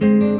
Música